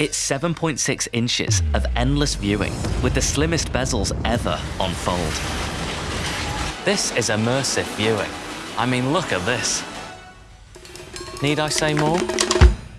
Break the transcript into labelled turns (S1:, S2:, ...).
S1: It's 7.6 inches of endless viewing with the slimmest bezels ever on Fold. This is immersive viewing. I mean, look at this. Need I say more?